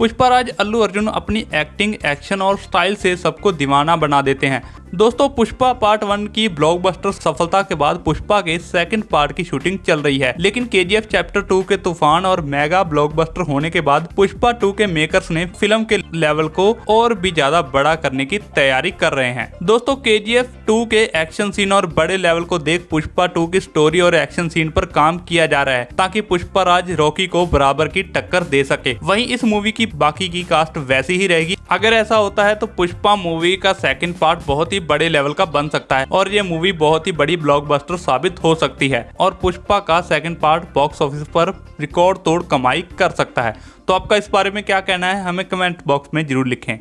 पुष्पा राज अल्लू अर्जुन अपनी acting action और style से सबको दीवाना बना देते हैं। दोस्तों, पुष्पा पार्ट वन की ब्लॉकबस्टर सफलता के बाद पुष्पा के सेकंड पार्ट की शूटिंग चल रही है। लेकिन के चैप्टर टू के तूफ़ान और मेगा ब्लॉकबस्टर होने के बाद पुष्पा टू के मेकर्स ने फ़िल्म के लेवल को और भी ज़्यादा बड़ा करने की तैयारी कर रहे हैं। दोस्तों के जी टू के एक्शन सीन और बड़े लेवल को देख पुष्पा टू की स्टोरी और एक्शन सीन पर काम किया जा रहा है, ताकि पुष्पा राज रॉकी को बराबर की टक्कर दे सके। वहीं इस मूवी की बाकी की कास्ट वैसी ही रहेगी। अगर ऐसा होता है तो पुष्पा मूवी का सेकंड पार्ट बहुत ही बड़े लेवल का बन सकता है और ये मूवी बहुत ही बड़ी ब्लॉकबस्टर साबित हो सकती है और पुष्पा का सेकंड पार्ट बॉक्स ऑफ़िस पर रिकॉर्ड तोड़ कमाई कर सकता है। तो आपका इस बारे में क्या कहना है, हमें कमेंट बॉक्स में ज़रूर लिखें।